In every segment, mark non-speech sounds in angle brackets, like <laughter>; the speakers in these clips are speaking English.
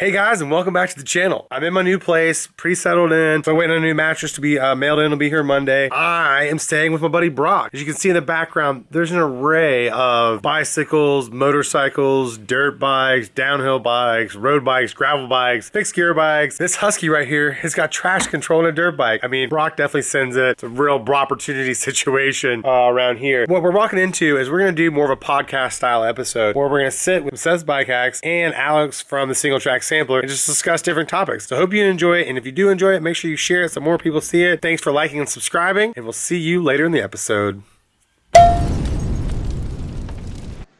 Hey guys, and welcome back to the channel. I'm in my new place, pretty settled in. So I'm waiting on a new mattress to be uh, mailed in. It'll be here Monday. I am staying with my buddy Brock. As you can see in the background, there's an array of bicycles, motorcycles, dirt bikes, downhill bikes, road bikes, gravel bikes, fixed gear bikes. This Husky right here has got trash control and a dirt bike. I mean, Brock definitely sends it. It's a real opportunity <laughs> situation uh, around here. What we're walking into is we're gonna do more of a podcast style episode where we're gonna sit with Seth's Bike Hacks and Alex from the Single Track Sampler and just discuss different topics. So hope you enjoy it. And if you do enjoy it, make sure you share it so more people see it. Thanks for liking and subscribing, and we'll see you later in the episode.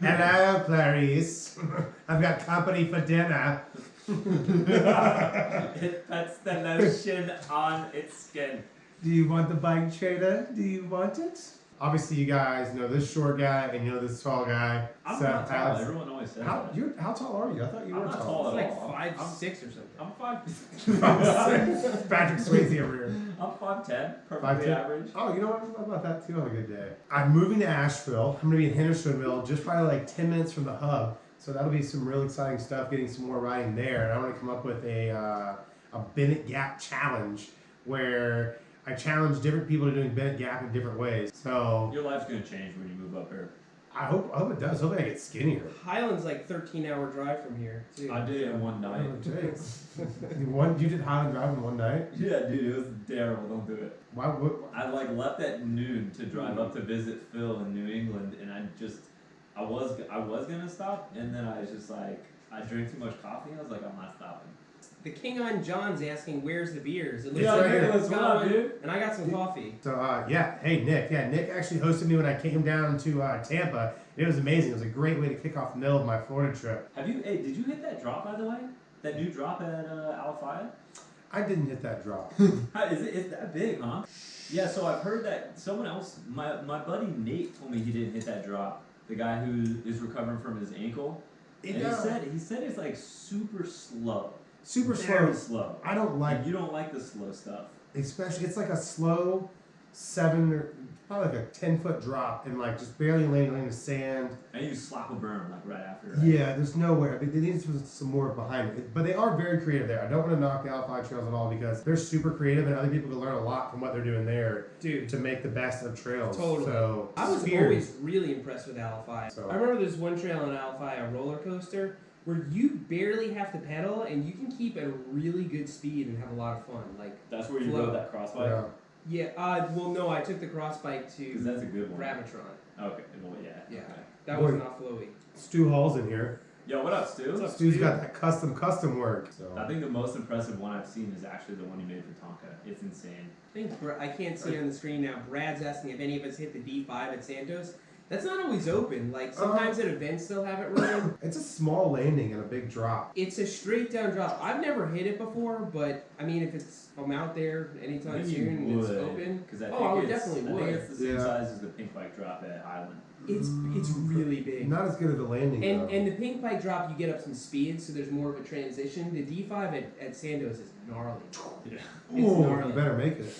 Hello, Clarice. <laughs> I've got company for dinner. <laughs> It puts the lotion on its skin. Do you want the bike trader? Do you want it? Obviously, you guys know this short guy and you know this tall guy. I'm Seth not tall. Alex. Everyone always says How that. you how tall are you? I thought you I'm were not tall. tall It's at like all. five I'm, six or something. I'm <laughs> <laughs> five. six. Patrick Swayze over here. I'm five ten. Perfectly Five ten. average. Oh, you know what? How about that too on a good day? I'm moving to Asheville. I'm gonna be in Hendersonville, just probably like 10 minutes from the hub. So that'll be some real exciting stuff. Getting some more riding there, and I want to come up with a uh, a Bennett Gap challenge where I challenge different people to doing Bennett Gap in different ways. So Your life's gonna change when you move up here. I hope I hope it does. Hopefully I get skinnier. Highland's like 13 hour drive from here. Too. I did it in one night. Oh, jeez. <laughs> one you did Highland Drive in one night. Yeah, dude, it was terrible. Don't do it. Why? What, I like left at noon to drive up to visit Phil in New England, and I just, I was, I was gonna stop, and then I was just like, I drank too much coffee. I was like, I'm not stopping. The King on John's asking, "Where's the beers?" It looks Yeah, like Nicholas, everyone's what up, one, dude? And I got some coffee. So uh, yeah, hey Nick, yeah Nick actually hosted me when I came down to uh, Tampa. It was amazing. It was a great way to kick off the middle of my Florida trip. Have you? Hey, did you hit that drop by the way? That new drop at uh, Alafia? I didn't hit that drop. <laughs> How, is it it's that big, huh? Yeah, so I've heard that someone else, my, my buddy Nate told me he didn't hit that drop. The guy who is recovering from his ankle. It, and he said he said it's like super slow. Super Very slow. slow. I don't like, Like you don't like the slow stuff. especially it's like a slow seven or probably like a ten foot drop and like just barely landing in the sand. And you slap a burn like right after. Right? Yeah, there's nowhere. I mean, there needs some more behind it. But they are very creative there. I don't want to knock the Alpine Trails at all because they're super creative and other people can learn a lot from what they're doing there Dude, to make the best of trails. Totally. So I was Spears. always really impressed with Alphi. So- I remember there's one trail in Alphi, a roller coaster, where you barely have to pedal and you can keep at a really good speed and have a lot of fun. Like, That's where you Flow. rode that crossbike. Yeah. yeah, uh, well, no, I took the cross bike to that's a good one. Gravitron. Okay. Well, yeah. Yeah. okay. That Boy. was not flowy. Stu Hall's in here. Yo, what up, Stu? What's up, Stu's Stu? got that custom custom work. So I think the most impressive one I've seen is actually the one you made for Tonka. It's insane. Thanks, Bra- I can't see it on the screen now. Brad's asking if any of us hit the D5 at Santos. That's not always open. Like uh-huh. sometimes at events they'll have it running. <coughs> it's a small landing and a big drop. it's a straight down drop. I've never hit it before, but I mean, if it's I'm out there anytime think soon and it's open, Because I Oh, I would it's, definitely I think would. it's the same Yeah. size as the pink bike drop at Highland. it's it's mm, really big. Not as good as the landing. And though. and the pink bike drop, you get up some speed, so there's more of a transition. The D5 at, at Santos is gnarly. Yeah. It's Ooh, gnarly. you better make it.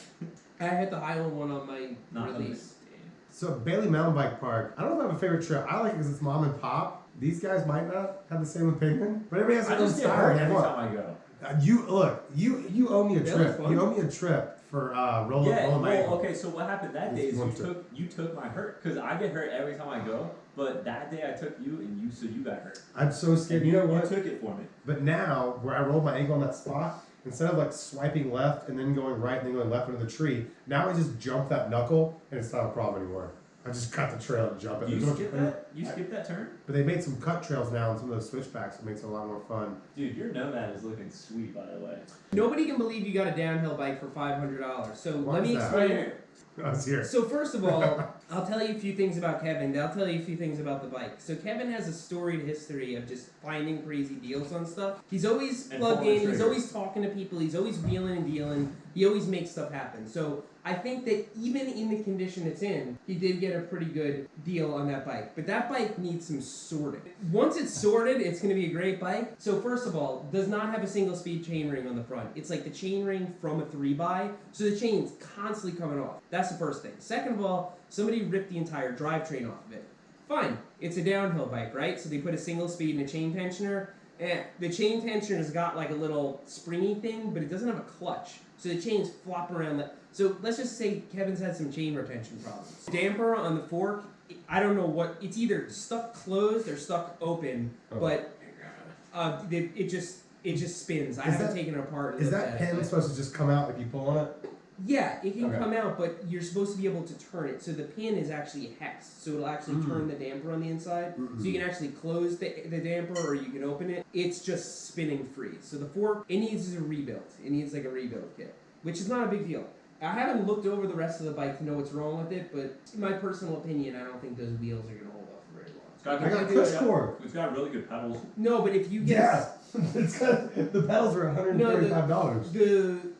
I hit the Highland one on my Not release. So Bailey Mountain Bike Park. I don't know if I have a favorite trail. I like it because it's mom and pop. These guys might not have the same opinion, but everybody has I their own just get style. hurt every time I go. Uh, you look. You you owe me a That trip. fun. You owe me a trip for uh, roller Yeah, roller my well, okay, so what happened that day is you trip. took you took my hurt because I get hurt every time I go, but that day I took you and you so you got hurt. I'm so scared. And You know what? You took it for me. But now, where I rolled my ankle on that spot, instead of like swiping left and then going right and then going left into the tree, now I just jump that knuckle and it's not a problem anymore. I just cut the trail and jump it. You There's no- skip that? You skip that turn? But they made some cut trails now on some of those switchbacks. It makes it a lot more fun. Dude, your nomad is looking sweet by the way. Nobody can believe you got a downhill bike for five hundred dollars. So Why let me explain. Right was here. So first of all, <laughs> I'll tell you a few things about Kevin. then I'll tell you a few things about the bike. So Kevin has a storied history of just finding crazy deals on stuff. He's always in. He's always talking to people. He's always wheeling and dealing. He always makes stuff happen. So I think that even in the condition it's in, he did get a pretty good deal on that bike. But that bike needs some sorting. Once it's sorted, it's going to be a great bike. So first of all, does not have a single speed chain ring on the front. It's like the chain ring from a three by, so the chain's constantly coming off. That's the first thing. Second of all, somebody ripped the entire drivetrain off of it. Fine, it's a downhill bike, right? So they put a single speed and a chain tensioner. Eh, the chain tensioner has got like a little springy thing, but it doesn't have a clutch. So the chains flop around. The, so let's just say Kevin's had some chain retention problems. Damper on the fork, I don't know what. It's either stuck closed or stuck open, Oh. but uh, it, it just it just spins. I Is haven't that- taken it apart. Is that at pin supposed to just come out if you pull on it? Yeah, it can Okay. come out, but you're supposed to be able to turn it. So the pin is actually hex, so it'll actually Mm. turn the damper on the inside. So you can actually close the, the damper or you can open it. It's just spinning free. So the fork, it needs a rebuild. It needs like a rebuild kit, which is not a big deal. I haven't looked over the rest of the bike to know what's wrong with it, but in my personal opinion, I don't think those wheels are going to hold up for very long. It's got, I got it's push got- cord. It's got really good pedals. No, but if you get Yeah. <laughs> it's got, the pedals are $135. the I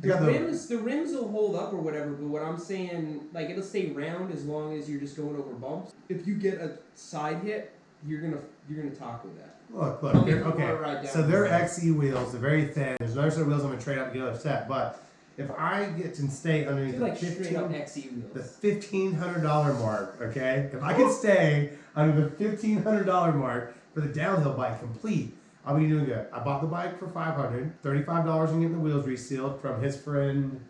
the the- rims, the rims will hold up or whatever. But what I'm saying, like it'll stay round as long as you're just going over bumps. If you get a side hit, you're gonna you're gonna taco that. Look, look. give they're- you more Okay. down So the they're. XE wheels. They're very thin. There's another set of wheels I'm to trade out the other set. But if I get to stay underneath the like 15 XE wheels. the fifteen hundred dollar mark, okay? If I can stay under the fifteen hundred dollar mark for the downhill bike complete, I'll be doing good. I bought the bike for five hundred, thirty-five dollars and getting the wheels resealed from his friend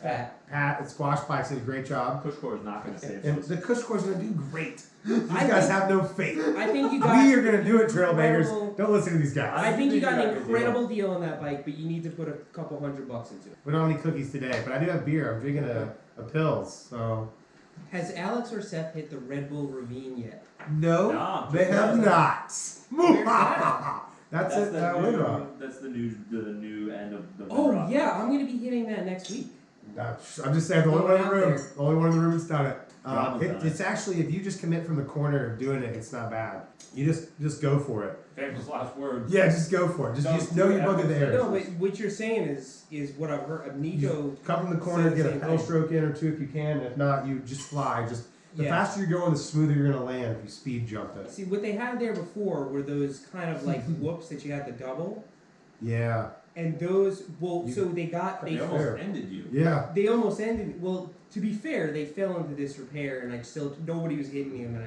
Fat. Pat at Squash Bikes. Did a great job. CushCore is not going to save And those. the Cush is gonna do great. These I guys think- have no faith. I think you got. We are gonna do it, trailmakers. incredible- Don't listen to these guys. I think you got think an you got a good incredible deal on that bike, but you need to put a couple hundred bucks into it. We don't have any cookies today, but I do have beer. I'm drinking a, a pills, so Has Alex or Seth hit the Red Bull Ravine yet? no, No, they have not. Where's <laughs> that? That's, That's it. the Uh, new. Windrock. That's the new. The new end of the. Oh Windrock. yeah, I'm gonna be hitting that next week. That's- I'm just saying, the only one in the room, there. the only one in the room that's done it. Uh, Robin's it done it. it's actually if you just commit from the corner of doing it, it's not bad. You just just go for it. Famous last words. Yeah, just go for it. Just, Don't just know do you're bugging the air. No, but what you're saying is is what I've heard. of Nico, Come from the corner, Same- get a same pedal thing. stroke in or two if you can. If not, you just fly. Just the Yeah. faster you're going, the smoother you're gonna land if you speed jump it. See, what they had there before were those kind of like <laughs> whoops that you had to double, Yeah, and those. Well, You- so they got They they almost Fair. ended you. yeah. they almost ended. Well, to be fair, they fell into disrepair, and I still nobody was hitting me, and then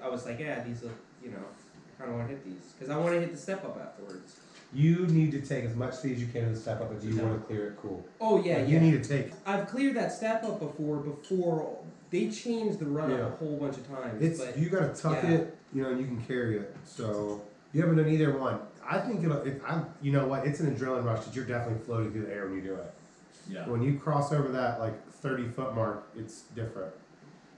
I, I was like, yeah, these look, you know, I kind of want to hit these because I want to hit the step up afterwards. You need to take as much speed as you can in the step up if you Yeah. want to clear it cool. Oh yeah, Like, yeah. You need to take. I've cleared that step up before. Before they changed the run up Yeah. a whole bunch of times. It's but you gotta tuck yeah. it, you know, and you can carry it. So you haven't done either one. I think it'll. It, I'm, you know what? It's an adrenaline rush that you're definitely floating through the air when you do it. Yeah. When you cross over that like 30 foot mark, it's different.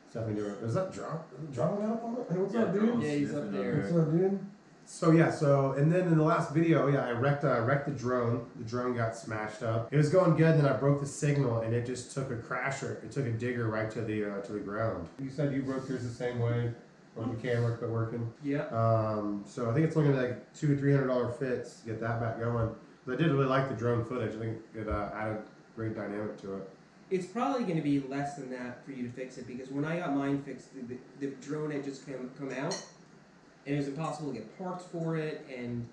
It's definitely different. Is that drop? Drop got up on it? Hey, what's Yeah, up, dude? Yeah, he's up there. What's up, dude? So yeah, so and then in the last video, yeah, I wrecked uh, wrecked the drone. The drone got smashed up. It was going good, then I broke the signal, and it just took a crasher. It took a digger right to the uh, to the ground. You said you broke yours the same way, broke the camera, quit working. yeah. Um, so I think it's looking like two or three hundred dollar fits to get that back going. But I did really like the drone footage. I think it uh, added great dynamic to it. It's probably going to be less than that for you to fix it because when I got mine fixed, the, the, the drone had just come, come out and it was impossible to get parts for it and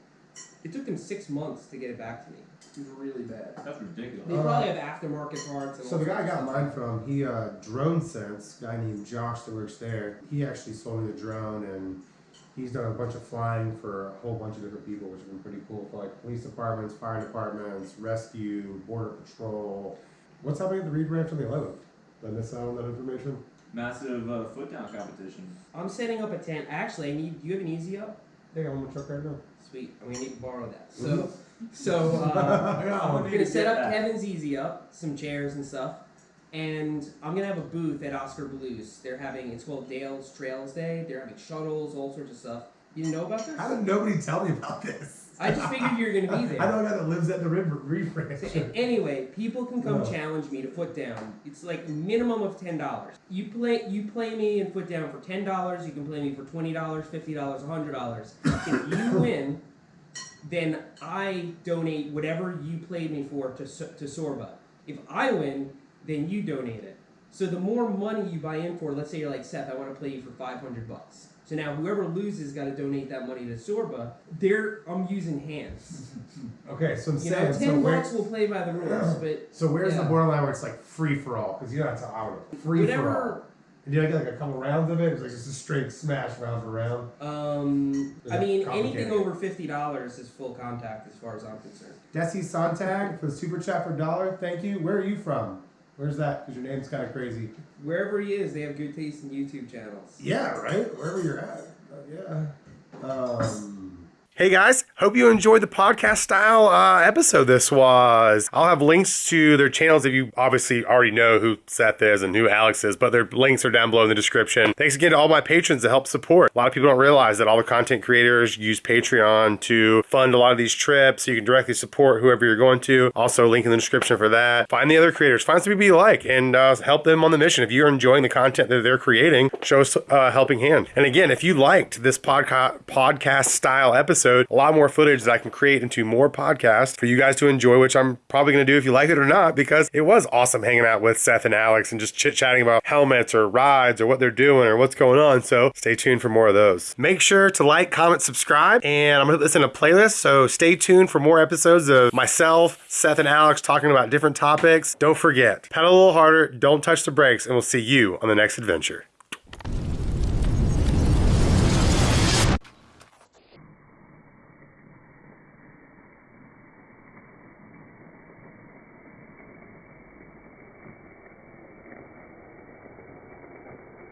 it took them six months to get it back to me. It was really bad. That's ridiculous. They Uh, probably have aftermarket parts. And So all the guy I sorts got of mine from, he uh, Drone Sense, guy named Josh that works there. He actually sold me the drone, and he's done a bunch of flying for a whole bunch of different people, which has been pretty cool for like police departments, fire departments, rescue, border patrol. What's happening at the Reed Ranch on the 11th? Did I miss out on that information? Massive uh, foot down competition. I'm setting up a tent. Actually, I need. Do you have an easy up? Hey, I'm gonna truck right now. Sweet. I'm gonna need to borrow that. So, so <laughs> uh, I got I'm one. I'm Need gonna set up that. Kevin's Easy Up, some chairs and stuff, and I'm gonna have a booth at Oskar Blues. They're having it's called Dale's Trails Day. They're having shuttles, all sorts of stuff. You didn't know about this? How did nobody tell me about this? <laughs> I just figured you were gonna be <laughs> there. I know a guy that lives at the Reed Reed Ranch. So, anyway, people can come Oh. challenge me to foot down. It's like minimum of ten dollars. You play you play me in foot down for ten dollars. You can play me for twenty dollars, fifty dollars, hundred dollars. If you <laughs> win, then I donate whatever you played me for to to SORBA. If I win, then you donate it. So the more money you buy in for, let's say you're like Seth, I want to play you for five hundred bucks. So now whoever loses got to donate that money to SORBA. There, I'm using hands. <laughs> Okay, so I'm You saying, know, ten where, bucks will play by the rules, <clears throat> but so where's the borderline where it's like free for all? Because you know that's how I would free for all. whatever And I get like a couple rounds of it? It was like just a straight smash round for round. Um, I mean, anything over fifty dollars is full contact, as far as I'm concerned. Desi Sontag for the super chat for a dollar. Thank you. Where are you from? Where's that? Because your name's kind of crazy. Wherever he is, they have good taste in YouTube channels. Yeah, right. Wherever you're at. Uh, yeah. Um. Hey guys, hope you enjoyed the podcast style uh, episode this was. I'll have links to their channels if you obviously already know who Seth is and who Alex is, but their links are down below in the description. Thanks again to all my patrons that help support. A lot of people don't realize that all the content creators use Patreon to fund a lot of these trips, so you can directly support whoever you're going to. Also, link in the description for that. Find the other creators, find some people you like, and uh, help them on the mission. If you're enjoying the content that they're creating, show us a helping hand. And again, if you liked this podca- podcast style episode, a lot more footage that I can create into more podcasts for you guys to enjoy, which I'm probably going to do if you like it or not, because it was awesome hanging out with Seth and Alex and just chit chatting about helmets or rides or what they're doing or what's going on. So stay tuned for more of those. Make sure to like, comment, subscribe, and I'm going to put this in a playlist. So stay tuned for more episodes of myself, Seth, and Alex talking about different topics. Don't forget, pedal a little harder, don't touch the brakes, and we'll see you on the next adventure.